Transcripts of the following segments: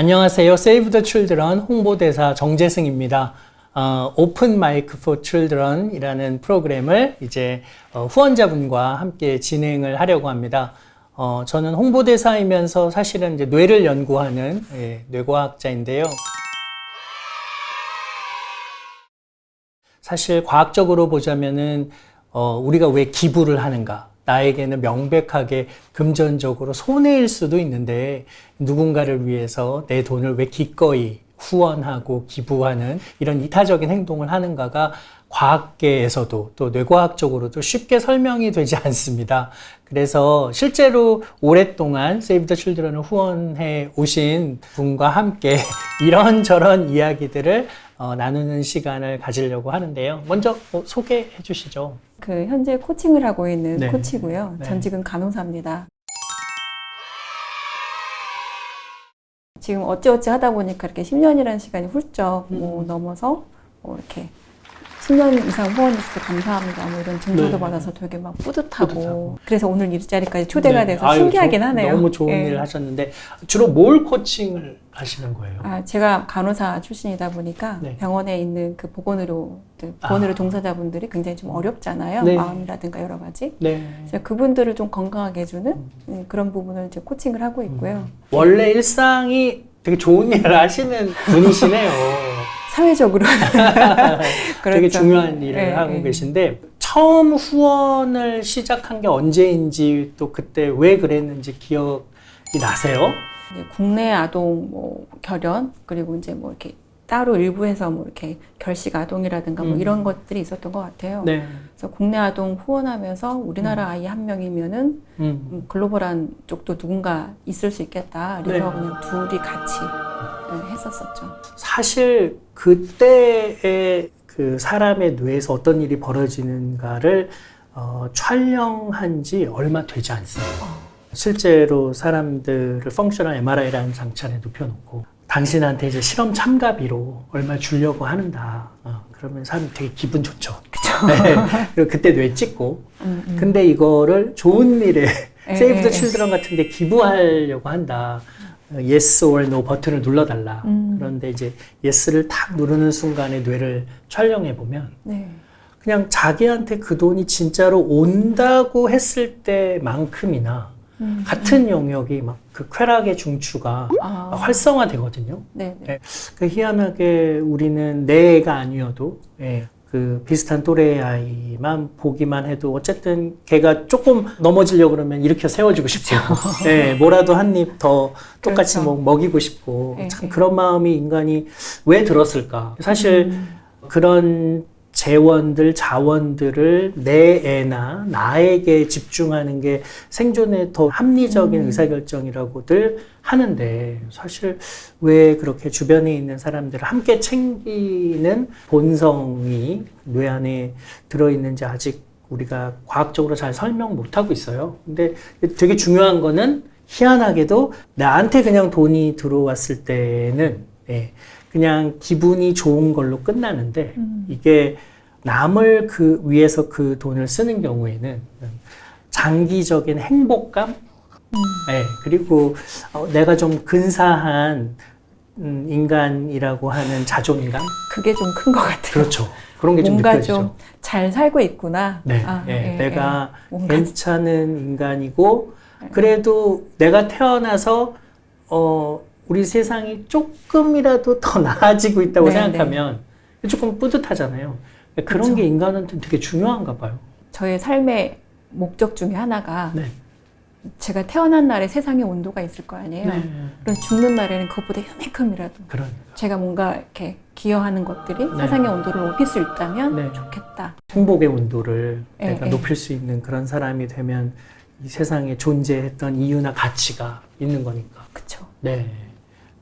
안녕하세요. Save the Children 홍보대사 정재승입니다. 어, Open Mic for Children 이라는 프로그램을 이제 어, 후원자분과 함께 진행을 하려고 합니다. 어, 저는 홍보대사이면서 사실은 이제 뇌를 연구하는 예, 뇌과학자인데요. 사실 과학적으로 보자면은 어, 우리가 왜 기부를 하는가? 나에게는 명백하게 금전적으로 손해일 수도 있는데 누군가를 위해서 내 돈을 왜 기꺼이 후원하고 기부하는 이런 이타적인 행동을 하는가가 과학계에서도 또 뇌과학적으로도 쉽게 설명이 되지 않습니다. 그래서 실제로 오랫동안 세이브 더 칠드런을 후원해 오신 분과 함께 이런저런 이야기들을 어, 나누는 시간을 가지려고 하는데요. 먼저 어, 소개해 주시죠. 그 현재 코칭을 하고 있는 네. 코치고요. 네. 전직은 간호사입니다. 지금 어찌어찌 하다 보니까 이렇게 10년이라는 시간이 훌쩍 뭐 음. 넘어서 뭐 이렇게 10년 이상 후원해주셔서 감사합니다. 뭐 이런 증서도 네. 받아서 되게 막 뿌듯하고, 뿌듯하고. 그래서 오늘 이 자리까지 초대가 네. 돼서 아유, 신기하긴 저- 하네요. 너무 좋은 예. 일을 하셨는데 주로 뭘 코칭을 하시는 거예요? 아, 제가 간호사 출신이다 보니까 네. 병원에 있는 그 보건의료, 보건의료 아. 종사자분들이 굉장히 좀 어렵잖아요. 네. 마음이라든가 여러 가지. 네. 그래서 그분들을 좀 건강하게 해주는 음, 그런 부분을 이제 코칭을 하고 있고요. 원래 일상이 되게 좋은 일을 하시는 분이시네요. 사회적으로 되게 그렇죠. 중요한 일을 네, 하고 네. 계신데 처음 후원을 시작한 게 언제인지 또 그때 왜 그랬는지 기억이 나세요? 국내 아동 뭐 결연 그리고 이제 뭐 이렇게 따로 일부에서 뭐 이렇게 결식 아동이라든가 뭐 음. 이런 것들이 있었던 것 같아요. 네. 그래서 국내 아동 후원하면서 우리나라 아이 한 명이면은 음. 음, 글로벌한 쪽도 누군가 있을 수 있겠다. 그래서 네. 그냥 둘이 같이 네, 했었었죠. 사실 그때의 그 사람의 뇌에서 어떤 일이 벌어지는가를 어, 촬영한 지 얼마 되지 않습니다. 실제로 사람들을 펑셔널 MRI라는 장치 안에 눕혀놓고 당신한테 이제 실험 참가비로 얼마 주려고 하는다. 어, 그러면 사람이 되게 기분 좋죠. 그쵸. 네. 그리고 그때 뇌 찍고. 음, 음. 근데 이거를 좋은 일에 예, 세이브 더 예, 칠드런 같은 데 기부하려고 한다. 어, yes or no 버튼을 눌러달라. 음. 그런데 이제 yes를 탁 누르는 순간에 뇌를 촬영해 보면 네. 그냥 자기한테 그 돈이 진짜로 온다고 했을 때만큼이나 음, 같은 영역이 막 그 쾌락의 중추가 아, 활성화되거든요. 네, 네. 네. 그 희한하게 우리는 내 애가 아니어도 예, 그 비슷한 또래의 아이만 보기만 해도 어쨌든 걔가 조금 넘어지려고 그러면 일으켜 세워주고 싶고 예, 뭐라도 한 입 더 똑같이 그렇죠. 뭐 먹이고 싶고 예, 참 예. 그런 마음이 인간이 왜 들었을까 사실 음, 그런 재원들, 자원들을 내 애나 나에게 집중하는 게 생존에 더 합리적인 음. 의사결정이라고들 하는데 사실 왜 그렇게 주변에 있는 사람들을 함께 챙기는 본성이 뇌 안에 들어있는지 아직 우리가 과학적으로 잘 설명 못하고 있어요. 근데 되게 중요한 거는 희한하게도 나한테 그냥 돈이 들어왔을 때는 예, 그냥 기분이 좋은 걸로 끝나는데 음. 이게 남을 그 위해서 그 돈을 쓰는 경우에는 장기적인 행복감, 음. 예, 그리고 어, 내가 좀 근사한 음, 인간이라고 하는 자존감, 그게 좀 큰 것 같아요. 그렇죠. 그런 게 좀 느껴지죠. 좀 잘 살고 있구나. 네, 아, 예, 예, 내가 예. 괜찮은 인간이고 그래도 내가 태어나서 어, 우리 세상이 조금이라도 더 나아지고 있다고 네, 생각하면 조금 뿌듯하잖아요. 그런 그쵸. 게 인간한테 되게 중요한가 봐요. 저의 삶의 목적 중에 하나가 네. 제가 태어난 날에 세상의 온도가 있을 거 아니에요. 네. 그럼 죽는 날에는 그것보다 요만큼이라도 그러니까. 제가 뭔가 이렇게 기여하는 것들이 네. 세상의 온도를 높일 수 있다면 네. 좋겠다. 행복의 온도를 예, 내가 예. 높일 수 있는 그런 사람이 되면 이 세상에 존재했던 이유나 가치가 있는 거니까. 그쵸. 네.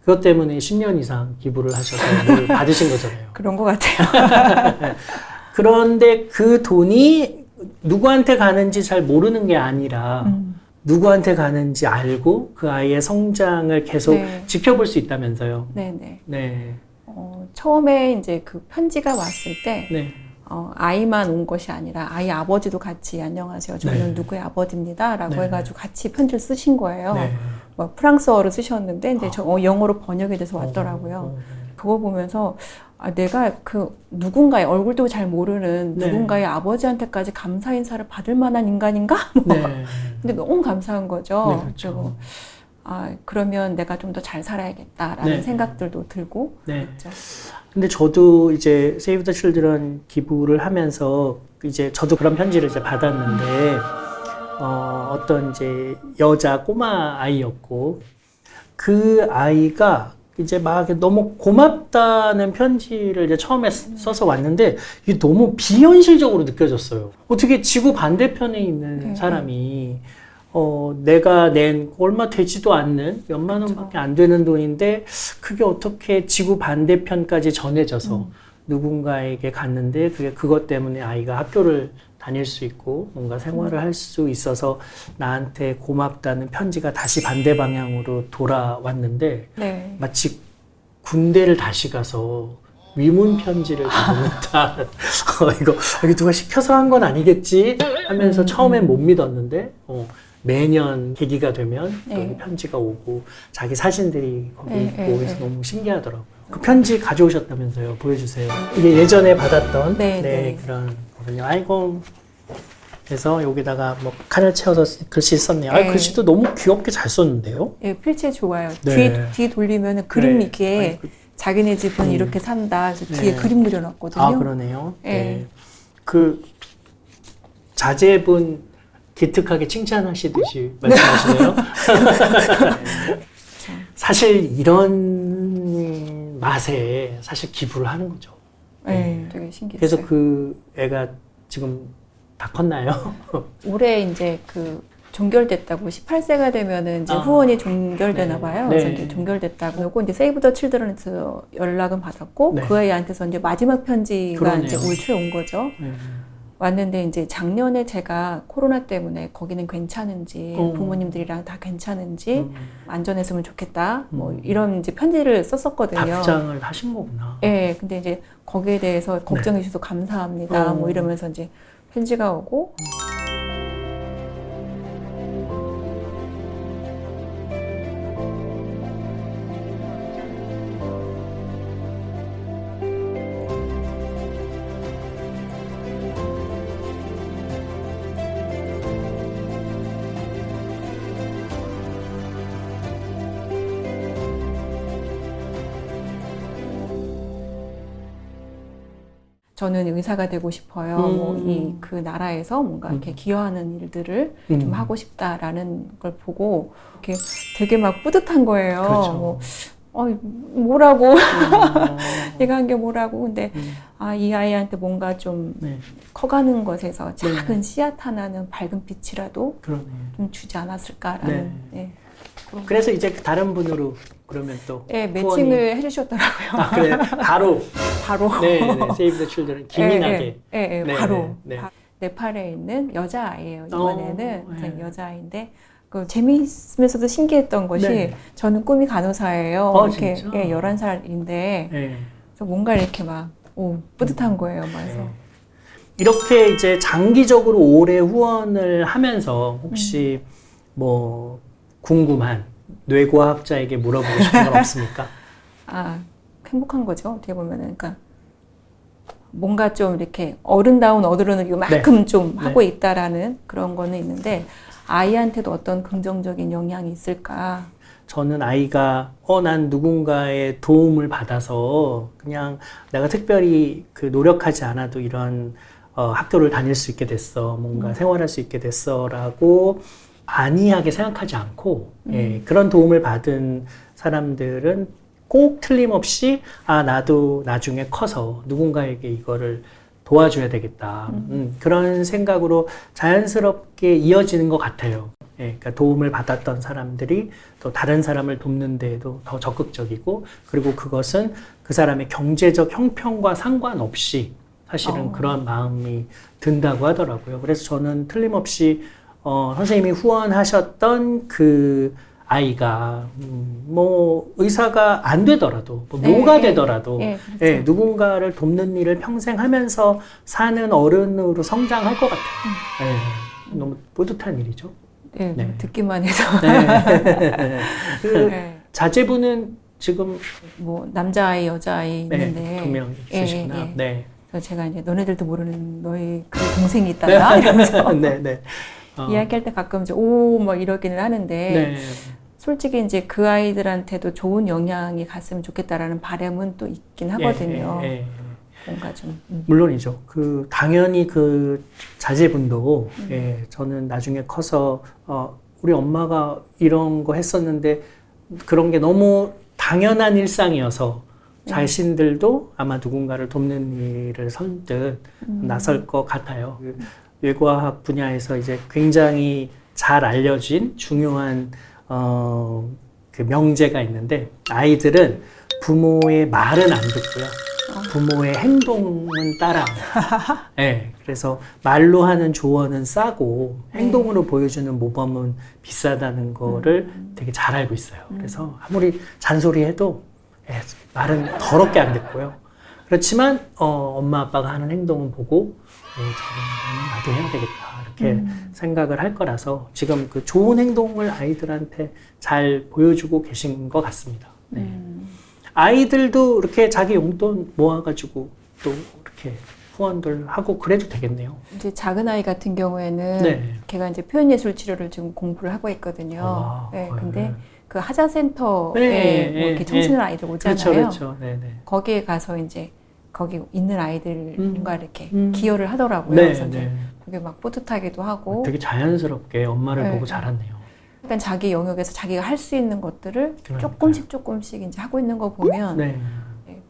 그것 때문에 10년 이상 기부를 하셔서 뭘 받으신 거잖아요. 그런 것 같아요. 그런데 그 돈이 누구한테 가는지 잘 모르는 게 아니라 음. 누구한테 가는지 알고 그 아이의 성장을 계속 네. 지켜볼 수 있다면서요. 네네. 네. 어, 처음에 이제 그 편지가 왔을 때 네. 어, 아이만 온 것이 아니라 아이 아버지도 같이 안녕하세요. 저는 네. 누구의 아버지입니다. 라고 네. 해가지고 같이 편지를 쓰신 거예요. 네. 뭐 프랑스어로 쓰셨는데 이제 저 어, 영어로 번역이 돼서 왔더라고요. 어, 어. 그거 보면서 아, 내가 그 누군가의 얼굴도 잘 모르는 네. 누군가의 아버지한테까지 감사 인사를 받을 만한 인간인가? 뭐. 네. 근데 너무 감사한 거죠. 네, 그렇죠. 그리고 아 그러면 내가 좀 더 잘 살아야겠다라는 네. 생각들도 들고 네. 그렇죠. 근데 저도 이제 세이브 더 칠드런 기부를 하면서 이제 저도 그런 편지를 이제 받았는데 어, 어떤 이제 여자 꼬마 아이였고 그 아이가 이제 막 너무 고맙다는 편지를 이제 처음에 쓰- 써서 왔는데 이게 너무 비현실적으로 느껴졌어요. 어떻게 지구 반대편에 있는 네. 사람이 어, 내가 낸 얼마 되지도 않는 몇만 원밖에 안 되는 돈인데 그게 어떻게 지구 반대편까지 전해져서 음. 누군가에게 갔는데 그게 그것 때문에 아이가 학교를 다닐 수 있고 뭔가 생활을 할 수 있어서 나한테 고맙다는 편지가 다시 반대 방향으로 돌아왔는데 네. 마치 군대를 다시 가서 위문 편지를 보냈다. 어, 이거 이거 누가 시켜서 한 건 아니겠지 하면서 음, 처음엔 못 믿었는데 어, 매년 계기가 되면 또 네. 편지가 오고 자기 사진들이 거기 네, 있고 네, 그래서 네. 너무 신기하더라고요. 그 편지 가져오셨다면서요? 보여주세요. 이게 예전에 받았던 네, 네. 그런 거든요. 아이고. 그래서 여기다가 뭐 칸을 채워서 글씨 썼네요. 아, 네. 글씨도 너무 귀엽게 잘 썼는데요. 예, 필체 좋아요. 네. 뒤, 뒤 돌리면 그림 네. 있게 아니, 그- 자기네 집은 음. 이렇게 산다. 그래서 네. 뒤에 그림 그려놨거든요. 아 그러네요. 네. 네. 그 자제분 기특하게 칭찬하시듯이 말씀하시네요. 사실 이런 맛에 사실 기부를 하는 거죠. 네, 되게 신기했어요. 그래서 그 애가 지금 다 컸나요? 올해 이제 그 종결됐다고 18세가 되면은 이제 아. 후원이 종결되나 네. 봐요. 네. 그래서 이제 종결됐다고 하고 이제 세이브 더 칠드런에서 연락은 받았고 네. 그 아이한테서 이제 마지막 편지가 그러네요. 이제 올 초에 온 거죠. 네. 왔는데 이제 작년에 제가 코로나 때문에 거기는 괜찮은지 어. 부모님들이랑 다 괜찮은지 음, 안전했으면 좋겠다. 뭐 음. 이런 이제 편지를 썼었거든요. 답장을 하신 거구나. 예, 근데 이제 거기에 대해서 걱정해 주셔서 감사합니다. 네. 어. 뭐 이러면서 이제 편지가 오고 저는 의사가 되고 싶어요. 음. 뭐이 그 나라에서 뭔가 이렇게 음. 기여하는 일들을 음. 좀 하고 싶다라는 걸 보고 이렇게 되게 막 뿌듯한 거예요. 그렇죠. 뭐, 어, 뭐라고 음, 내가 한 게 뭐라고 근데 음, 아이 아이한테 뭔가 좀 네, 커가는 것에서 작은 씨앗 하나는 밝은 빛이라도 그러네. 좀 주지 않았을까라는 네. 그래서 이제 다른 분으로 그러면 또 예, 후원이- 매칭을 해주셨더라고요. 아, 그래 바로 바로. 네, 네, 세이브 더 칠드런 기민하게. 예, 예, 예, 네, 바로. 네, 네. 바- 네팔에 있는 여자아이예요. 이번에는 어, 네. 여자아이인데 그 재미있으면서도 신기했던 것이 네. 저는 꿈이 간호사예요. 어, 이렇게 진짜? 예, 11살인데 네. 뭔가 이렇게 막 오, 뿌듯한 거예요. 막 그래서 네. 이렇게 이제 장기적으로 오래 후원을 하면서 혹시 뭐 궁금한 뇌과학자에게 물어보고 싶은 건 없습니까? 아 행복한 거죠. 어떻게 보면은 그러니까 뭔가 좀 이렇게 어른다운 어른을 이만큼 좀 네. 하고 있다라는 그런 거는 있는데 아이한테도 어떤 긍정적인 영향이 있을까? 저는 아이가 어 난 누군가의 도움을 받아서 그냥 내가 특별히 그 노력하지 않아도 이런 어, 학교를 다닐 수 있게 됐어 뭔가 생활할 수 있게 됐어라고 안이하게 생각하지 않고 예, 그런 도움을 받은 사람들은 꼭 틀림없이 아 나도 나중에 커서 누군가에게 이거를 도와줘야 되겠다 음, 그런 생각으로 자연스럽게 이어지는 것 같아요. 예, 그러니까 도움을 받았던 사람들이 또 다른 사람을 돕는 데에도 더 적극적이고 그리고 그것은 그 사람의 경제적 형편과 상관없이 사실은 어. 그런 마음이 든다고 하더라고요. 그래서 저는 틀림없이 어, 선생님이 후원하셨던 그 아이가 음, 뭐 의사가 안 되더라도 뭐 네, 뭐가 네. 되더라도 예, 그렇죠. 예, 누군가를 돕는 일을 평생 하면서 사는 어른으로 성장할 것 같아요. 예, 너무 뿌듯한 일이죠. 예, 네. 듣기만 해서 네. 그 네. 자제분은 지금 뭐 남자아이 여자아이 네, 있는데 두명 예, 있으시구나. 예, 예. 네. 그래서 제가 이제 너네들도 모르는 너희 그 동생이 있단다 이러면서 네, 네. 어, 이야기할 때 가끔 이제 오뭐 이러기는 하는데 네. 솔직히 이제 그 아이들한테도 좋은 영향이 갔으면 좋겠다라는 바람은 또 있긴 하거든요. 예, 예, 예. 뭔가 좀 음. 물론이죠. 그 당연히 그 자제분도 음. 예, 저는 나중에 커서 어, 우리 엄마가 이런 거 했었는데 그런 게 너무 당연한 일상이어서 네. 자신들도 아마 누군가를 돕는 일을 선뜻 음. 나설 것 같아요. 그 뇌과학 분야에서 이제 굉장히 잘 알려진 중요한 어, 그 명제가 있는데 아이들은 부모의 말은 안 듣고요. 부모의 행동은 따라. 네, 그래서 말로 하는 조언은 싸고 행동으로 보여주는 모범은 비싸다는 거를 되게 잘 알고 있어요. 그래서 아무리 잔소리해도 예, 말은 더럽게 안 듣고요. 그렇지만 어, 엄마 아빠가 하는 행동은 보고 어, 저는 나도 해야 되겠다 이렇게 생각을 할 거라서 지금 그 좋은 행동을 아이들한테 잘 보여주고 계신 것 같습니다. 네. 음. 아이들도 이렇게 자기 용돈 모아가지고 또 이렇게 후원들 하고 그래도 되겠네요. 이제 작은 아이 같은 경우에는 네. 걔가 이제 표현예술 치료를 지금 공부를 하고 있거든요. 와, 네, 네. 근데 그 하자센터에 네, 뭐 이렇게 네, 청소년 아이들 오잖아요. 그렇죠, 그렇죠. 네네. 거기에 가서 이제 거기 있는 아이들과 이렇게 음. 기여를 하더라고요. 네, 그래서 이제 네. 그게 막 뿌듯하기도 하고 되게 자연스럽게 엄마를 네. 보고 자랐네요. 일단 자기 영역에서 자기가 할 수 있는 것들을 그러니까요. 조금씩 조금씩 이제 하고 있는 거 보면 네, 네,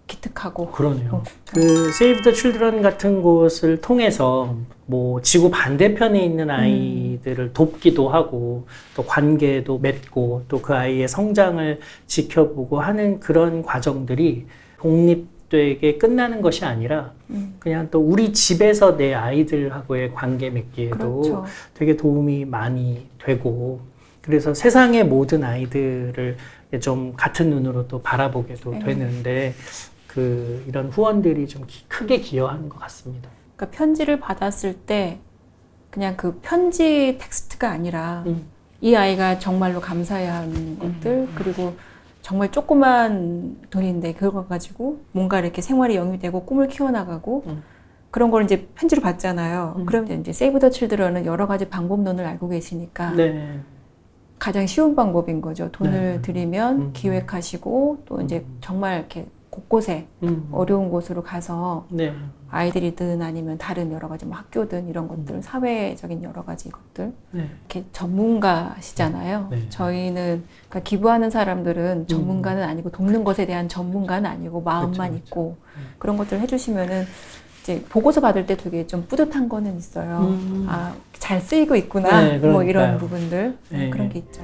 기특하고 그러네요. 어. 그 세이브 더 칠드런 같은 곳을 통해서 뭐 지구 반대편에 있는 아이들을 돕기도 하고 또 관계도 맺고 또 그 아이의 성장을 지켜보고 하는 그런 과정들이 독립되게 끝나는 것이 아니라 음, 그냥 또 우리 집에서 내 아이들하고의 관계 맺기에도 그렇죠. 되게 도움이 많이 되고 그래서 세상의 모든 아이들을 좀 같은 눈으로 또 바라보게도 네. 되는데 그 이런 후원들이 좀 기- 크게 기여하는 것 같습니다. 그러니까 편지를 받았을 때 그냥 그 편지 텍스트가 아니라 음. 이 아이가 정말로 감사해야 하는 것들 그리고 정말 조그만 돈인데 그걸 가지고 뭔가 이렇게 생활이 영위 되고 꿈을 키워나가고 음. 그런 걸 이제 편지로 받잖아요. 음. 그럼 이제 세이브 더 칠드런은 여러 가지 방법론을 알고 계시니까 네. 가장 쉬운 방법인 거죠. 돈을 네. 들이면 음. 기획하시고 또 이제 정말 이렇게 곳곳에 음. 어려운 곳으로 가서 네. 아이들이든 아니면 다른 여러 가지 뭐 학교든 이런 것들 음. 사회적인 여러 가지 것들 네. 이렇게 전문가시잖아요. 네. 저희는 그러니까 기부하는 사람들은 전문가는 아니고 돕는 것에 대한 전문가는 아니고 마음만 그렇죠, 그렇죠. 있고 음. 그런 것들을 해주시면은 이제 보고서 받을 때 되게 좀 뿌듯한 거는 있어요. 음. 아잘 쓰이고 있구나. 네, 뭐. 이런 부분들 네. 그런 게 있죠.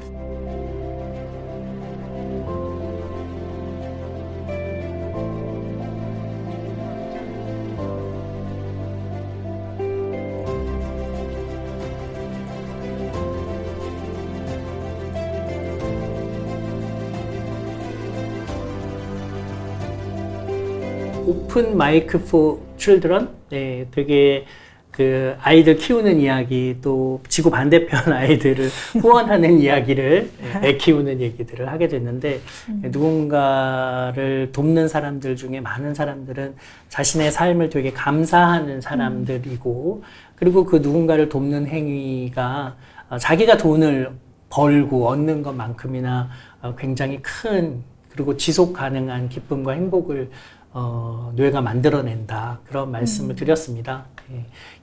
오픈 마이크 포 칠드런 네, 되게 그 아이들 키우는 이야기 또 지구 반대편 아이들을 후원하는 이야기를 애 키우는 얘기들을 하게 됐는데 누군가를 돕는 사람들 중에 많은 사람들은 자신의 삶을 되게 감사하는 사람들이고 그리고 그 누군가를 돕는 행위가 어, 자기가 돈을 벌고 얻는 것만큼이나 어, 굉장히 큰 그리고 지속 가능한 기쁨과 행복을 어, 뇌가 만들어낸다 그런 말씀을 드렸습니다.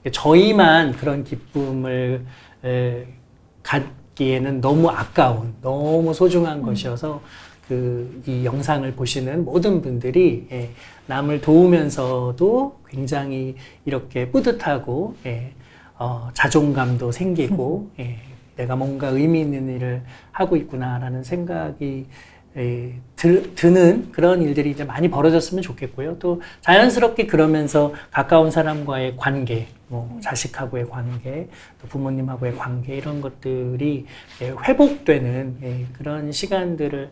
예. 저희만 그런 기쁨을 에, 갖기에는 너무 아까운, 너무 소중한 것이어서 그 이 영상을 보시는 모든 분들이 예, 남을 도우면서도 굉장히 이렇게 뿌듯하고 예, 어, 자존감도 생기고 예, 내가 뭔가 의미 있는 일을 하고 있구나라는 생각이 에, 드, 드는 그런 일들이 이제 많이 벌어졌으면 좋겠고요. 또 자연스럽게 그러면서 가까운 사람과의 관계, 뭐 자식하고의 관계, 또 부모님하고의 관계 이런 것들이 예, 회복되는 예, 그런 시간들을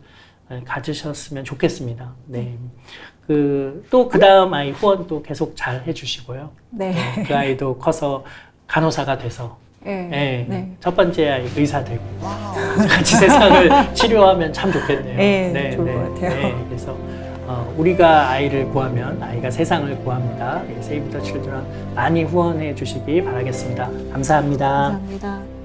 예, 가지셨으면 좋겠습니다. 네. 그, 또 그 다음 아이 후원도 계속 잘 해주시고요. 네. 그 아이도 커서 간호사가 돼서 네. 네. 네. 첫 번째 아이 의사 되고 같이 세상을 치료하면 참 좋겠네요. 네, 좋을 것 같아요. 네, 그래서 어, 우리가 아이를 구하면 아이가 세상을 구합니다. 세이브 더 칠드런 많이 후원해 주시기 바라겠습니다. 감사합니다. 감사합니다.